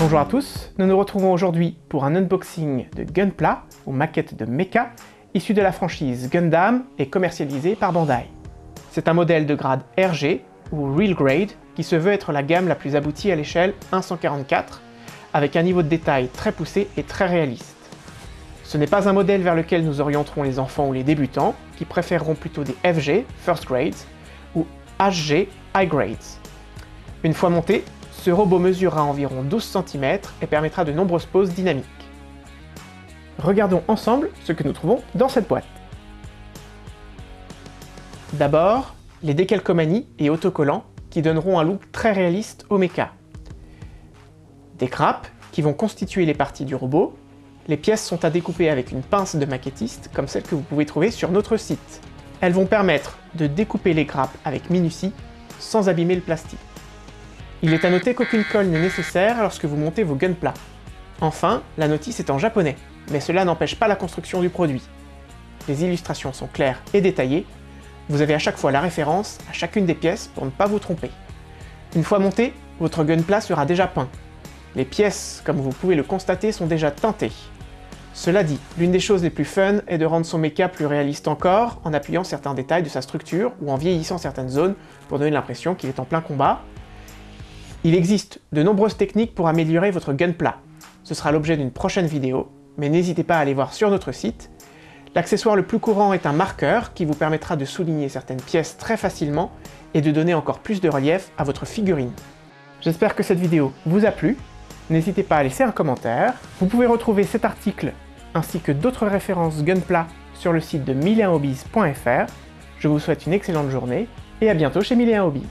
Bonjour à tous, nous nous retrouvons aujourd'hui pour un unboxing de Gunpla, ou maquette de mecha, issue de la franchise Gundam et commercialisée par Bandai. C'est un modèle de grade RG, ou Real Grade, qui se veut être la gamme la plus aboutie à l'échelle 144, avec un niveau de détail très poussé et très réaliste. Ce n'est pas un modèle vers lequel nous orienterons les enfants ou les débutants, qui préféreront plutôt des FG, First Grades, ou HG, High Grades. Une fois monté, ce robot mesurera environ 12 cm et permettra de nombreuses poses dynamiques. Regardons ensemble ce que nous trouvons dans cette boîte. D'abord, les décalcomanies et autocollants qui donneront un look très réaliste au mecha. Des grappes qui vont constituer les parties du robot. Les pièces sont à découper avec une pince de maquettiste comme celle que vous pouvez trouver sur notre site. Elles vont permettre de découper les grappes avec minutie sans abîmer le plastique. Il est à noter qu'aucune colle n'est nécessaire lorsque vous montez vos gunpla. Enfin, la notice est en japonais, mais cela n'empêche pas la construction du produit. Les illustrations sont claires et détaillées, vous avez à chaque fois la référence à chacune des pièces pour ne pas vous tromper. Une fois monté, votre gunpla sera déjà peint. Les pièces, comme vous pouvez le constater, sont déjà teintées. Cela dit, l'une des choses les plus fun est de rendre son mecha plus réaliste encore en appuyant certains détails de sa structure ou en vieillissant certaines zones pour donner l'impression qu'il est en plein combat, il existe de nombreuses techniques pour améliorer votre gunpla. Ce sera l'objet d'une prochaine vidéo, mais n'hésitez pas à aller voir sur notre site. L'accessoire le plus courant est un marqueur qui vous permettra de souligner certaines pièces très facilement et de donner encore plus de relief à votre figurine. J'espère que cette vidéo vous a plu. N'hésitez pas à laisser un commentaire. Vous pouvez retrouver cet article ainsi que d'autres références Gunpla sur le site de 1001hobbies.fr. Je vous souhaite une excellente journée et à bientôt chez 1001 Hobbies.